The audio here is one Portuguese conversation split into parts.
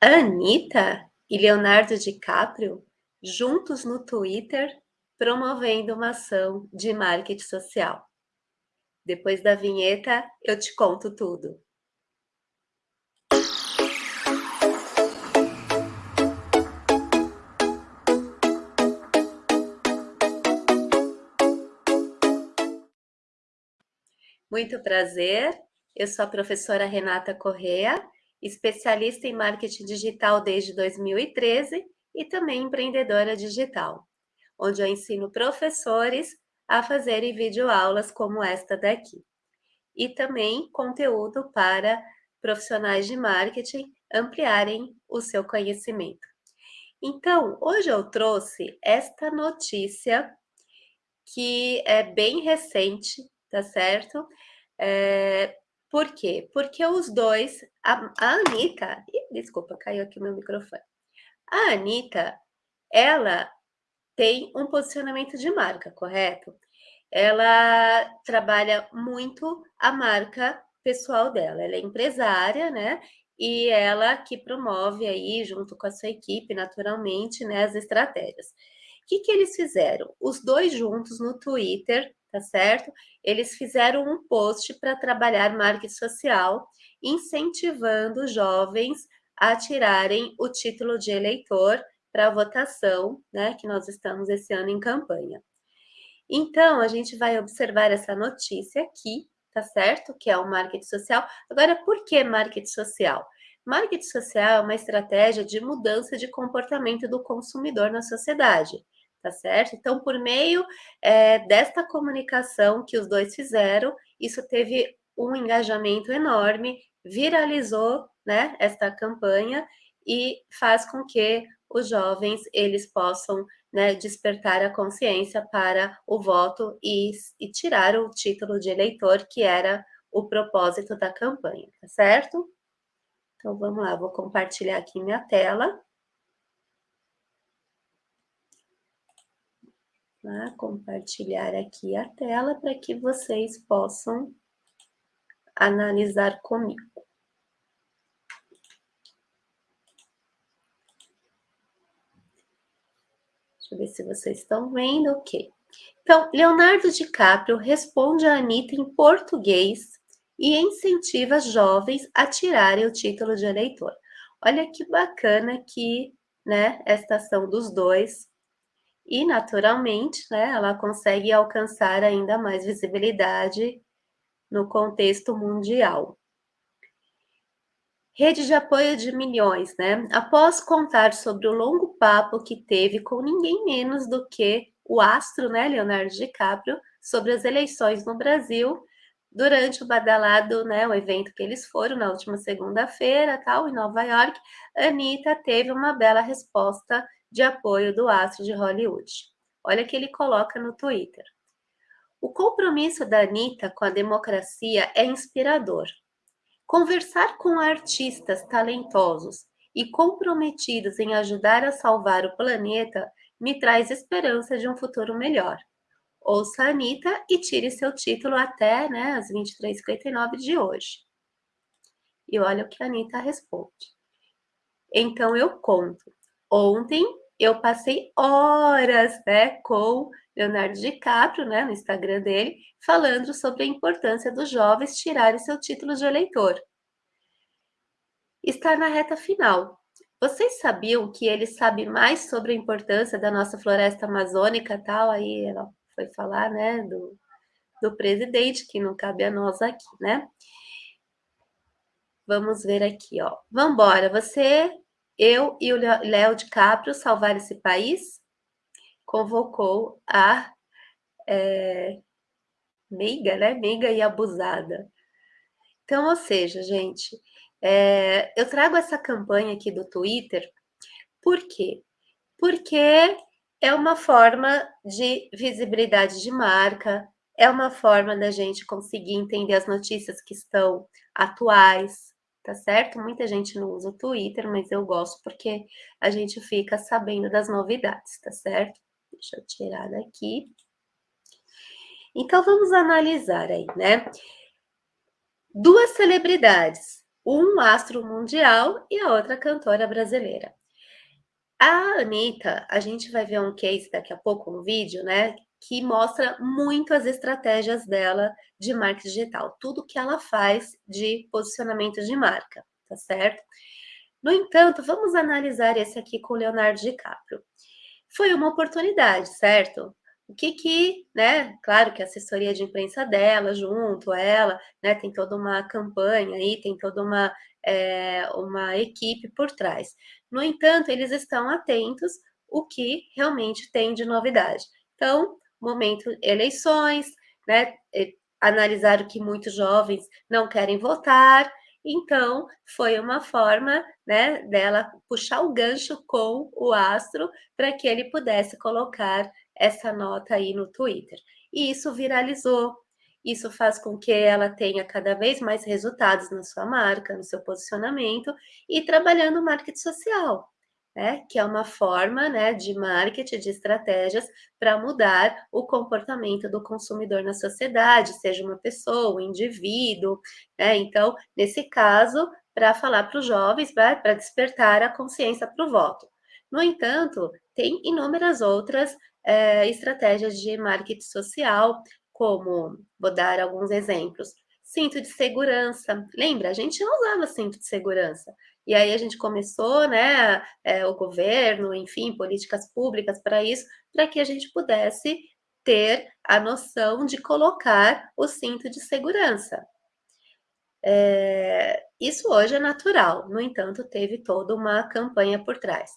Anitta e Leonardo DiCaprio juntos no Twitter promovendo uma ação de marketing social. Depois da vinheta, eu te conto tudo. Muito prazer, eu sou a professora Renata Correa, especialista em marketing digital desde 2013 e também empreendedora digital, onde eu ensino professores a fazerem videoaulas como esta daqui. E também conteúdo para profissionais de marketing ampliarem o seu conhecimento. Então, hoje eu trouxe esta notícia que é bem recente, tá certo? É, por quê? Porque os dois, a, a Anitta, ih, desculpa, caiu aqui meu microfone. A Anitta, ela tem um posicionamento de marca, correto? Ela trabalha muito a marca pessoal dela. Ela é empresária, né? E ela que promove aí, junto com a sua equipe, naturalmente, né, as estratégias. O que, que eles fizeram? Os dois juntos no Twitter tá certo? Eles fizeram um post para trabalhar marketing social, incentivando jovens a tirarem o título de eleitor para votação, né, que nós estamos esse ano em campanha. Então, a gente vai observar essa notícia aqui, tá certo? Que é o marketing social. Agora, por que marketing social? Marketing social é uma estratégia de mudança de comportamento do consumidor na sociedade tá certo? Então, por meio é, desta comunicação que os dois fizeram, isso teve um engajamento enorme, viralizou, né, esta campanha e faz com que os jovens eles possam né, despertar a consciência para o voto e, e tirar o título de eleitor, que era o propósito da campanha, tá certo? Então, vamos lá, vou compartilhar aqui minha tela. Tá? Compartilhar aqui a tela para que vocês possam analisar comigo. Deixa eu ver se vocês estão vendo, ok. Então, Leonardo DiCaprio responde a Anitta em português e incentiva jovens a tirarem o título de eleitor. Olha que bacana que, né, esta ação dos dois e, naturalmente, né, ela consegue alcançar ainda mais visibilidade no contexto mundial. Rede de apoio de milhões, né? Após contar sobre o longo papo que teve com ninguém menos do que o astro, né, Leonardo DiCaprio, sobre as eleições no Brasil, durante o badalado, né, o evento que eles foram na última segunda-feira, tal, em Nova York, Anitta teve uma bela resposta de apoio do astro de Hollywood. Olha que ele coloca no Twitter. O compromisso da Anitta com a democracia é inspirador. Conversar com artistas talentosos e comprometidos em ajudar a salvar o planeta me traz esperança de um futuro melhor. Ouça a Anitta e tire seu título até né, as 23h59 de hoje. E olha o que a Anitta responde. Então eu conto. Ontem eu passei horas, né, com Leonardo DiCaprio, né, no Instagram dele, falando sobre a importância dos jovens tirarem seu título de eleitor. Está na reta final. Vocês sabiam que ele sabe mais sobre a importância da nossa floresta amazônica, tal? Aí ela foi falar, né, do, do presidente, que não cabe a nós aqui, né? Vamos ver aqui, ó. Vambora, você eu e o Léo DiCaprio salvar esse país, convocou a é, meiga, né? Meiga e abusada. Então, ou seja, gente, é, eu trago essa campanha aqui do Twitter, por quê? Porque é uma forma de visibilidade de marca, é uma forma da gente conseguir entender as notícias que estão atuais, tá certo? Muita gente não usa o Twitter, mas eu gosto porque a gente fica sabendo das novidades, tá certo? Deixa eu tirar daqui. Então, vamos analisar aí, né? Duas celebridades, um astro mundial e a outra cantora brasileira. A Anitta, a gente vai ver um case daqui a pouco, um vídeo, né, que mostra muito as estratégias dela de marketing digital, tudo que ela faz de posicionamento de marca, tá certo? No entanto, vamos analisar esse aqui com Leonardo DiCaprio. Foi uma oportunidade, certo? O que que, né, claro que a assessoria de imprensa dela, junto ela, né, tem toda uma campanha aí, tem toda uma, é, uma equipe por trás. No entanto, eles estão atentos o que realmente tem de novidade. Então, momento eleições, né, analisaram que muitos jovens não querem votar, então foi uma forma, né, dela puxar o gancho com o astro para que ele pudesse colocar essa nota aí no Twitter. E isso viralizou. Isso faz com que ela tenha cada vez mais resultados na sua marca, no seu posicionamento e trabalhando marketing social né, que é uma forma né, de marketing, de estratégias para mudar o comportamento do consumidor na sociedade, seja uma pessoa, um indivíduo. Né? Então, nesse caso, para falar para os jovens, para despertar a consciência para o voto. No entanto, tem inúmeras outras é, estratégias de marketing social, como, vou dar alguns exemplos, cinto de segurança. Lembra, a gente não usava cinto de segurança. E aí a gente começou, né, é, o governo, enfim, políticas públicas para isso, para que a gente pudesse ter a noção de colocar o cinto de segurança. É, isso hoje é natural, no entanto, teve toda uma campanha por trás.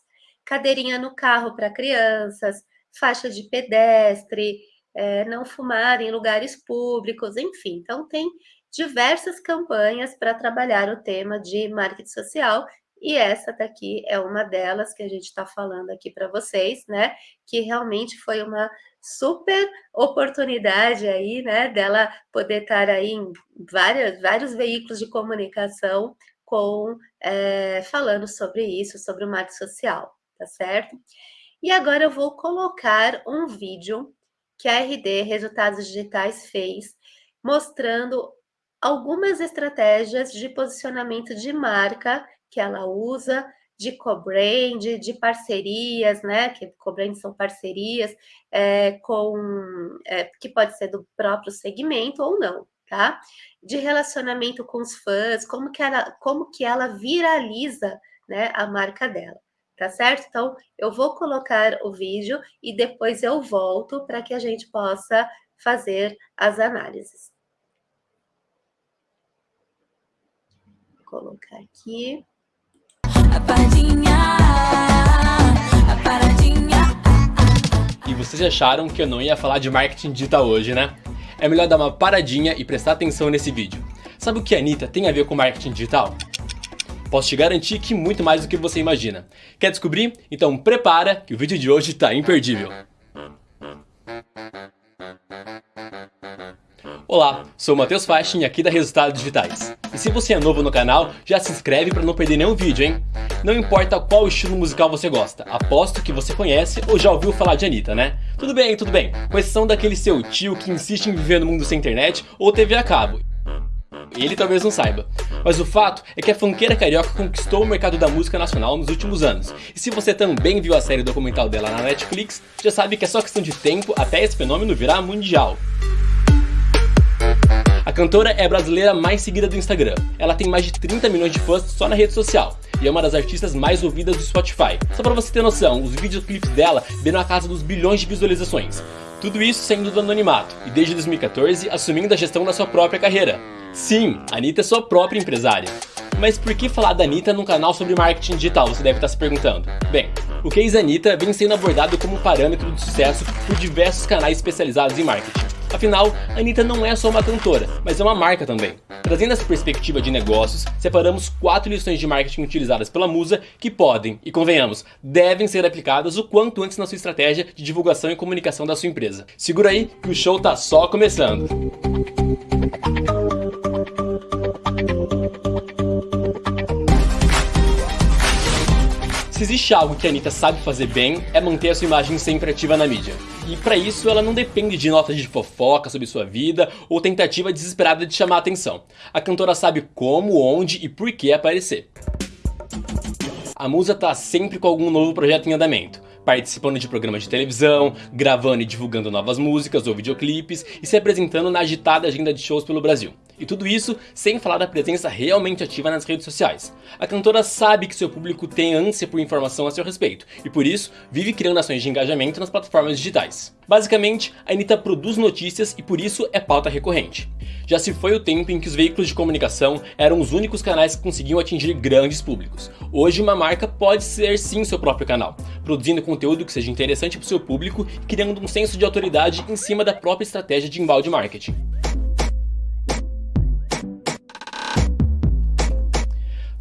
Cadeirinha no carro para crianças, faixa de pedestre, é, não fumar em lugares públicos, enfim. Então, tem diversas campanhas para trabalhar o tema de marketing social e essa daqui é uma delas que a gente está falando aqui para vocês, né? Que realmente foi uma super oportunidade aí, né? Dela poder estar aí em várias, vários veículos de comunicação com é, falando sobre isso, sobre o marketing social, tá certo? E agora eu vou colocar um vídeo que a RD Resultados Digitais fez mostrando algumas estratégias de posicionamento de marca que ela usa, de co-brand, de parcerias, né? Que co-brand são parcerias é, com é, que pode ser do próprio segmento ou não, tá? De relacionamento com os fãs, como que ela, como que ela viraliza né, a marca dela, tá certo? Então, eu vou colocar o vídeo e depois eu volto para que a gente possa fazer as análises. Colocar aqui. A paradinha, a paradinha. E vocês acharam que eu não ia falar de marketing digital hoje, né? É melhor dar uma paradinha e prestar atenção nesse vídeo. Sabe o que a Anitta tem a ver com marketing digital? Posso te garantir que muito mais do que você imagina. Quer descobrir? Então prepara que o vídeo de hoje está imperdível. Olá, sou o Matheus Faixin aqui da Resultados Digitais. E se você é novo no canal, já se inscreve para não perder nenhum vídeo, hein? Não importa qual estilo musical você gosta, aposto que você conhece ou já ouviu falar de Anitta, né? Tudo bem, tudo bem, com exceção daquele seu tio que insiste em viver no mundo sem internet ou TV a cabo. Ele talvez não saiba. Mas o fato é que a funkeira carioca conquistou o mercado da música nacional nos últimos anos. E se você também viu a série documental dela na Netflix, já sabe que é só questão de tempo até esse fenômeno virar mundial. A cantora é a brasileira mais seguida do Instagram. Ela tem mais de 30 milhões de fãs só na rede social e é uma das artistas mais ouvidas do Spotify. Só pra você ter noção, os videoclips dela viram a casa dos bilhões de visualizações. Tudo isso saindo do anonimato e desde 2014 assumindo a gestão da sua própria carreira. Sim, a Anitta é sua própria empresária. Mas por que falar da Anitta num canal sobre marketing digital, você deve estar se perguntando? Bem, o case Anitta vem sendo abordado como parâmetro de sucesso por diversos canais especializados em marketing. Afinal, a Anitta não é só uma cantora, mas é uma marca também. Trazendo essa perspectiva de negócios, separamos quatro lições de marketing utilizadas pela Musa que podem, e convenhamos, devem ser aplicadas o quanto antes na sua estratégia de divulgação e comunicação da sua empresa. Segura aí que o show tá só começando. Se existe algo que a Anitta sabe fazer bem, é manter a sua imagem sempre ativa na mídia. E para isso ela não depende de notas de fofoca sobre sua vida ou tentativa desesperada de chamar a atenção. A cantora sabe como, onde e por que aparecer. A musa tá sempre com algum novo projeto em andamento participando de programas de televisão, gravando e divulgando novas músicas ou videoclipes e se apresentando na agitada agenda de shows pelo Brasil. E tudo isso sem falar da presença realmente ativa nas redes sociais. A cantora sabe que seu público tem ânsia por informação a seu respeito, e por isso vive criando ações de engajamento nas plataformas digitais. Basicamente, a Anitta produz notícias e por isso é pauta recorrente. Já se foi o tempo em que os veículos de comunicação eram os únicos canais que conseguiam atingir grandes públicos. Hoje uma marca pode ser sim seu próprio canal, produzindo conteúdo que seja interessante para o seu público e criando um senso de autoridade em cima da própria estratégia de embalde marketing.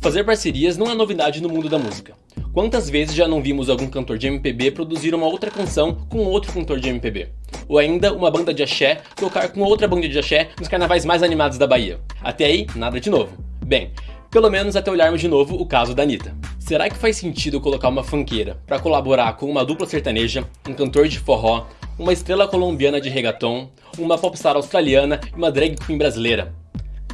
Fazer parcerias não é novidade no mundo da música. Quantas vezes já não vimos algum cantor de MPB produzir uma outra canção com outro cantor de MPB? Ou ainda uma banda de axé tocar com outra banda de axé nos carnavais mais animados da Bahia? Até aí, nada de novo. Bem, pelo menos até olharmos de novo o caso da Anitta. Será que faz sentido colocar uma funkeira para colaborar com uma dupla sertaneja, um cantor de forró, uma estrela colombiana de reggaeton, uma popstar australiana e uma drag queen brasileira?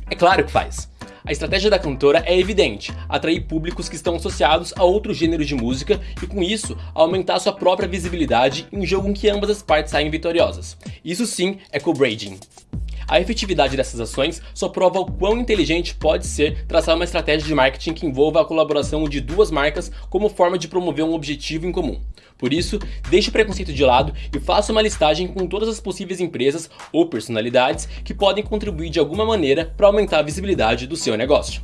É claro que faz. A estratégia da cantora é evidente, atrair públicos que estão associados a outros gêneros de música e com isso aumentar sua própria visibilidade em um jogo em que ambas as partes saem vitoriosas. Isso sim é co-braiding. A efetividade dessas ações só prova o quão inteligente pode ser traçar uma estratégia de marketing que envolva a colaboração de duas marcas como forma de promover um objetivo em comum. Por isso, deixe o preconceito de lado e faça uma listagem com todas as possíveis empresas ou personalidades que podem contribuir de alguma maneira para aumentar a visibilidade do seu negócio.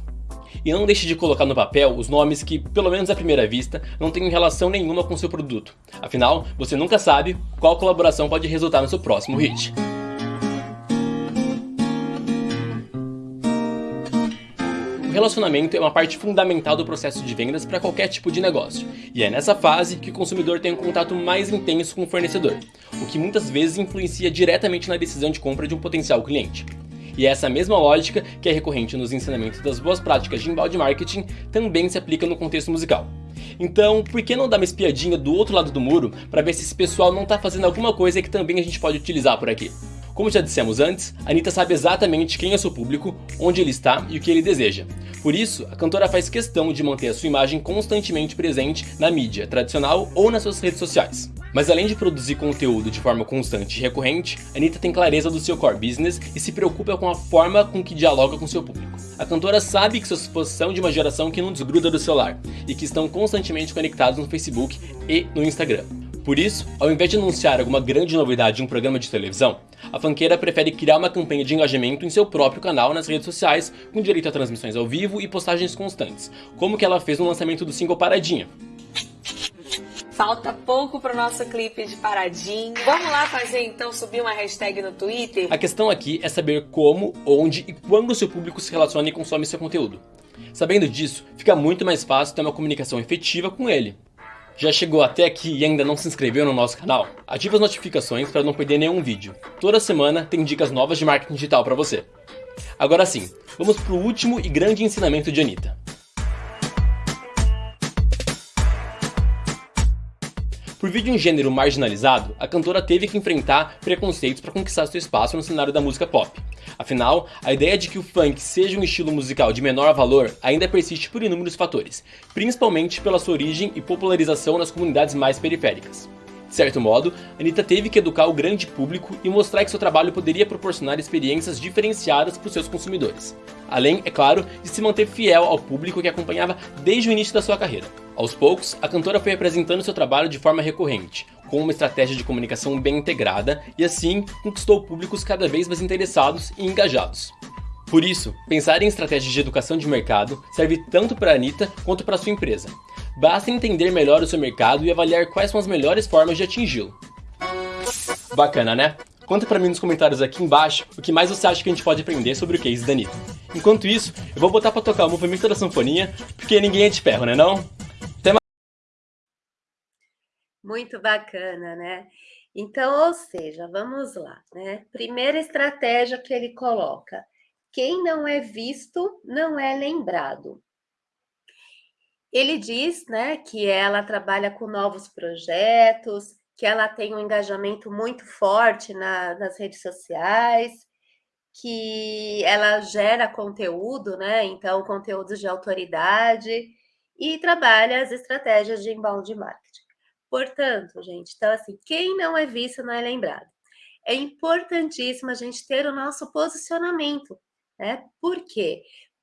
E não deixe de colocar no papel os nomes que, pelo menos à primeira vista, não têm relação nenhuma com seu produto. Afinal, você nunca sabe qual colaboração pode resultar no seu próximo hit. O relacionamento é uma parte fundamental do processo de vendas para qualquer tipo de negócio, e é nessa fase que o consumidor tem um contato mais intenso com o fornecedor, o que muitas vezes influencia diretamente na decisão de compra de um potencial cliente. E essa mesma lógica, que é recorrente nos ensinamentos das boas práticas de embalde marketing, também se aplica no contexto musical. Então, por que não dar uma espiadinha do outro lado do muro para ver se esse pessoal não está fazendo alguma coisa que também a gente pode utilizar por aqui? Como já dissemos antes, Anitta sabe exatamente quem é seu público, onde ele está e o que ele deseja. Por isso, a cantora faz questão de manter a sua imagem constantemente presente na mídia tradicional ou nas suas redes sociais. Mas além de produzir conteúdo de forma constante e recorrente, Anitta tem clareza do seu core business e se preocupa com a forma com que dialoga com seu público. A cantora sabe que sua exposição de uma geração que não desgruda do celular e que estão constantemente conectados no Facebook e no Instagram. Por isso, ao invés de anunciar alguma grande novidade em um programa de televisão, a fanqueira prefere criar uma campanha de engajamento em seu próprio canal nas redes sociais, com direito a transmissões ao vivo e postagens constantes, como que ela fez no lançamento do single Paradinha. Falta pouco para o nosso clipe de Paradinha. Vamos lá fazer então, subir uma hashtag no Twitter? A questão aqui é saber como, onde e quando seu público se relaciona e consome seu conteúdo. Sabendo disso, fica muito mais fácil ter uma comunicação efetiva com ele. Já chegou até aqui e ainda não se inscreveu no nosso canal? Ative as notificações para não perder nenhum vídeo. Toda semana tem dicas novas de marketing digital para você. Agora sim, vamos para o último e grande ensinamento de Anitta. Por vir de um gênero marginalizado, a cantora teve que enfrentar preconceitos para conquistar seu espaço no cenário da música pop. Afinal, a ideia de que o funk seja um estilo musical de menor valor ainda persiste por inúmeros fatores, principalmente pela sua origem e popularização nas comunidades mais periféricas. De certo modo, Anitta teve que educar o grande público e mostrar que seu trabalho poderia proporcionar experiências diferenciadas para os seus consumidores. Além, é claro, de se manter fiel ao público que acompanhava desde o início da sua carreira. Aos poucos, a cantora foi apresentando seu trabalho de forma recorrente, com uma estratégia de comunicação bem integrada e assim conquistou públicos cada vez mais interessados e engajados. Por isso, pensar em estratégias de educação de mercado serve tanto para a Anitta quanto para sua empresa. Basta entender melhor o seu mercado e avaliar quais são as melhores formas de atingi-lo. Bacana, né? Conta pra mim nos comentários aqui embaixo o que mais você acha que a gente pode aprender sobre o case da Anitta. Enquanto isso, eu vou botar pra tocar o movimento da sanfoninha, porque ninguém é de ferro, né não? Muito bacana, né? Então, ou seja, vamos lá, né? Primeira estratégia que ele coloca: quem não é visto não é lembrado. Ele diz, né, que ela trabalha com novos projetos, que ela tem um engajamento muito forte na, nas redes sociais, que ela gera conteúdo, né? Então, conteúdos de autoridade e trabalha as estratégias de inbound marketing. Portanto, gente, então assim, quem não é visto não é lembrado. É importantíssimo a gente ter o nosso posicionamento, né? Por quê?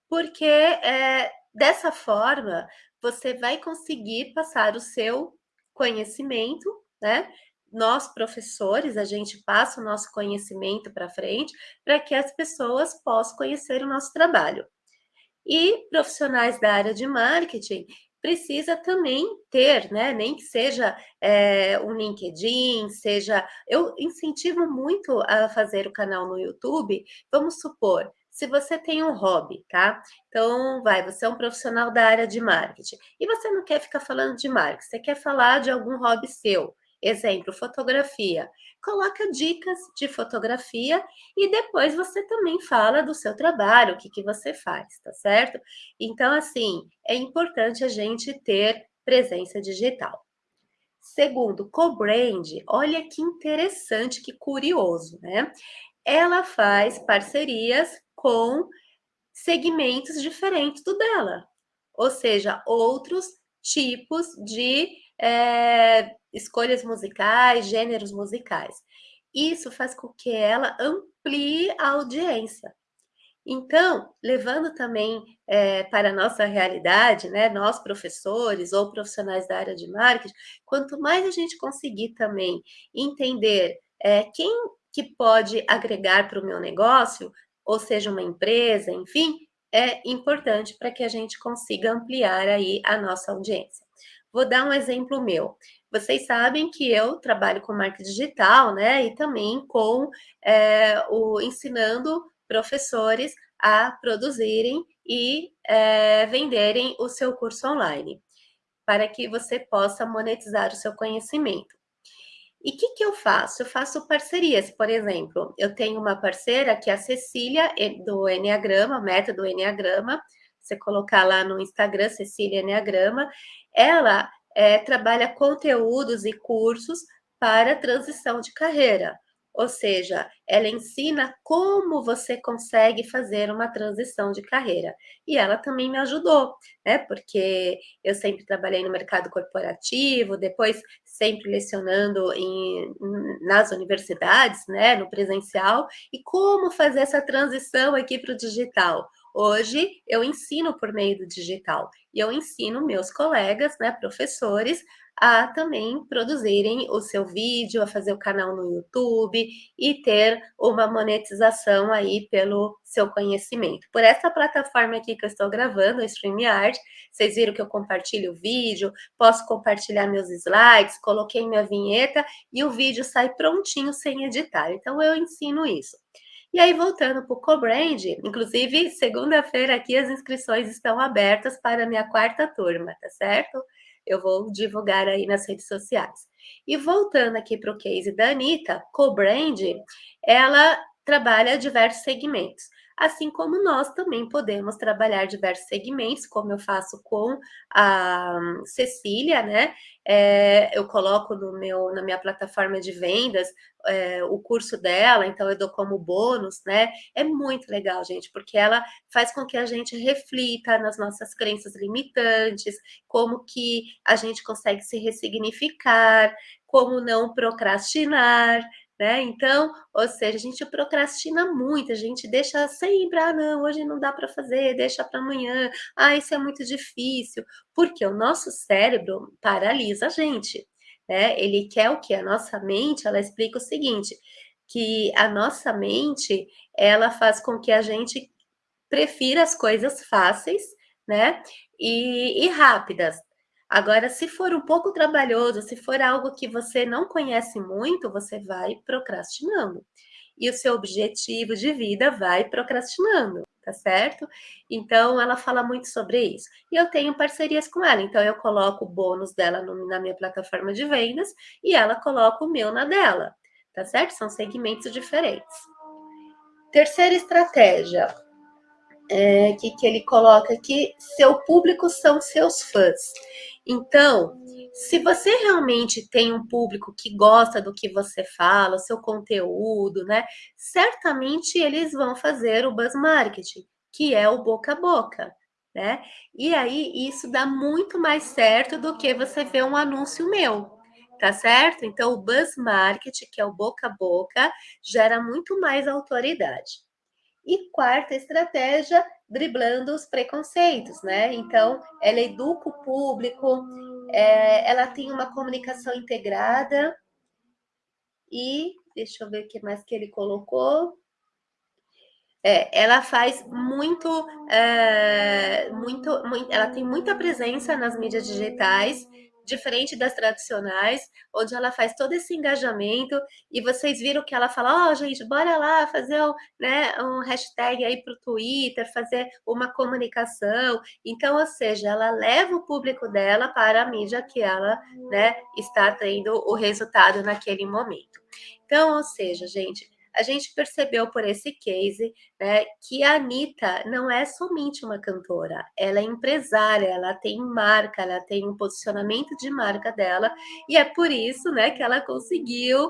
Porque é, dessa forma você vai conseguir passar o seu conhecimento, né? Nós, professores, a gente passa o nosso conhecimento para frente para que as pessoas possam conhecer o nosso trabalho. E profissionais da área de marketing precisa também ter, né? Nem que seja é, um LinkedIn, seja. Eu incentivo muito a fazer o canal no YouTube. Vamos supor, se você tem um hobby, tá? Então, vai, você é um profissional da área de marketing e você não quer ficar falando de marketing, você quer falar de algum hobby seu. Exemplo, fotografia. Coloca dicas de fotografia e depois você também fala do seu trabalho, o que, que você faz, tá certo? Então, assim, é importante a gente ter presença digital. Segundo, co-brand, olha que interessante, que curioso, né? Ela faz parcerias com segmentos diferentes do dela, ou seja, outros tipos de é, escolhas musicais, gêneros musicais. Isso faz com que ela amplie a audiência. Então, levando também é, para a nossa realidade, né, nós professores ou profissionais da área de marketing, quanto mais a gente conseguir também entender é, quem que pode agregar para o meu negócio, ou seja, uma empresa, enfim, é importante para que a gente consiga ampliar aí a nossa audiência. Vou dar um exemplo meu. Vocês sabem que eu trabalho com marketing digital, né? E também com é, o ensinando professores a produzirem e é, venderem o seu curso online, para que você possa monetizar o seu conhecimento. E o que, que eu faço? Eu faço parcerias, por exemplo, eu tenho uma parceira que é a Cecília, do Enneagrama, método Enneagrama, você colocar lá no Instagram, Cecília Enneagrama, ela é, trabalha conteúdos e cursos para transição de carreira. Ou seja, ela ensina como você consegue fazer uma transição de carreira. E ela também me ajudou, né? Porque eu sempre trabalhei no mercado corporativo, depois sempre lecionando em, nas universidades, né? No presencial, e como fazer essa transição aqui para o digital. Hoje eu ensino por meio do digital e eu ensino meus colegas, né, professores, a também produzirem o seu vídeo, a fazer o canal no YouTube e ter uma monetização aí pelo seu conhecimento. Por essa plataforma aqui que eu estou gravando, o StreamYard, vocês viram que eu compartilho o vídeo, posso compartilhar meus slides, coloquei minha vinheta e o vídeo sai prontinho sem editar. Então eu ensino isso. E aí, voltando para o Cobrand, inclusive, segunda-feira aqui as inscrições estão abertas para a minha quarta turma, tá certo? Eu vou divulgar aí nas redes sociais. E voltando aqui para o case da Anitta, co-brand, ela trabalha diversos segmentos assim como nós também podemos trabalhar diversos segmentos, como eu faço com a Cecília, né? É, eu coloco no meu, na minha plataforma de vendas é, o curso dela, então eu dou como bônus, né? É muito legal, gente, porque ela faz com que a gente reflita nas nossas crenças limitantes, como que a gente consegue se ressignificar, como não procrastinar, né? Então, ou seja, a gente procrastina muito, a gente deixa sempre, ah, não, hoje não dá para fazer, deixa para amanhã, ah, isso é muito difícil, porque o nosso cérebro paralisa a gente, né? Ele quer o que? A nossa mente, ela explica o seguinte, que a nossa mente, ela faz com que a gente prefira as coisas fáceis, né? E, e rápidas, Agora, se for um pouco trabalhoso, se for algo que você não conhece muito, você vai procrastinando. E o seu objetivo de vida vai procrastinando, tá certo? Então, ela fala muito sobre isso. E eu tenho parcerias com ela, então eu coloco o bônus dela no, na minha plataforma de vendas e ela coloca o meu na dela, tá certo? São segmentos diferentes. Terceira estratégia, é, que, que ele coloca aqui, seu público são seus fãs. Então, Se você realmente tem um público que gosta do que você fala, o seu conteúdo, né? Certamente eles vão fazer o buzz marketing, que é o boca a boca, né? E aí isso dá muito mais certo do que você ver um anúncio meu, tá certo? Então o buzz marketing, que é o boca a boca, gera muito mais autoridade. E quarta estratégia, driblando os preconceitos, né? Então, ela educa o público, é, ela tem uma comunicação integrada e deixa eu ver o que mais que ele colocou. É, ela faz muito, é, muito, muito, ela tem muita presença nas mídias digitais diferente das tradicionais, onde ela faz todo esse engajamento e vocês viram que ela fala, ó, oh, gente, bora lá fazer um, né, um hashtag aí para o Twitter, fazer uma comunicação. Então, ou seja, ela leva o público dela para a mídia que ela né, está tendo o resultado naquele momento. Então, ou seja, gente, a gente percebeu por esse case né, que a Anitta não é somente uma cantora, ela é empresária, ela tem marca, ela tem um posicionamento de marca dela, e é por isso né, que ela conseguiu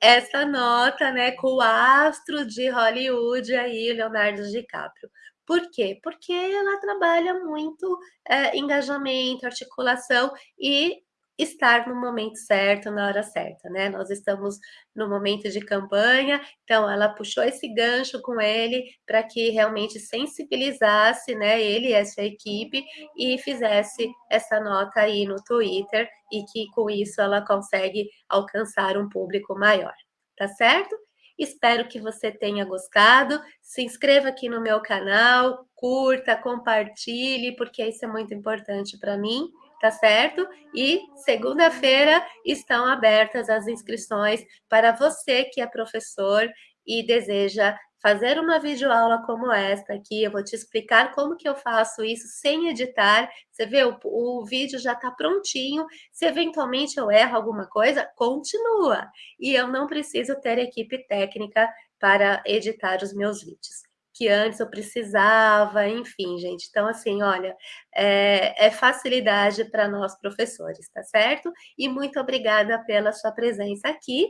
essa nota né, com o astro de Hollywood aí, Leonardo DiCaprio. Por quê? Porque ela trabalha muito é, engajamento, articulação e estar no momento certo, na hora certa, né? Nós estamos no momento de campanha, então ela puxou esse gancho com ele para que realmente sensibilizasse, né, ele e a sua equipe e fizesse essa nota aí no Twitter e que com isso ela consegue alcançar um público maior, tá certo? Espero que você tenha gostado. Se inscreva aqui no meu canal, curta, compartilhe, porque isso é muito importante para mim tá certo? E segunda-feira estão abertas as inscrições para você que é professor e deseja fazer uma videoaula como esta aqui, eu vou te explicar como que eu faço isso sem editar. Você vê, o, o vídeo já está prontinho. Se eventualmente eu erro alguma coisa, continua. E eu não preciso ter equipe técnica para editar os meus vídeos que antes eu precisava, enfim, gente. Então, assim, olha, é, é facilidade para nós professores, tá certo? E muito obrigada pela sua presença aqui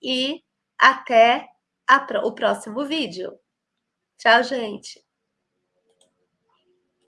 e até a, o próximo vídeo. Tchau, gente!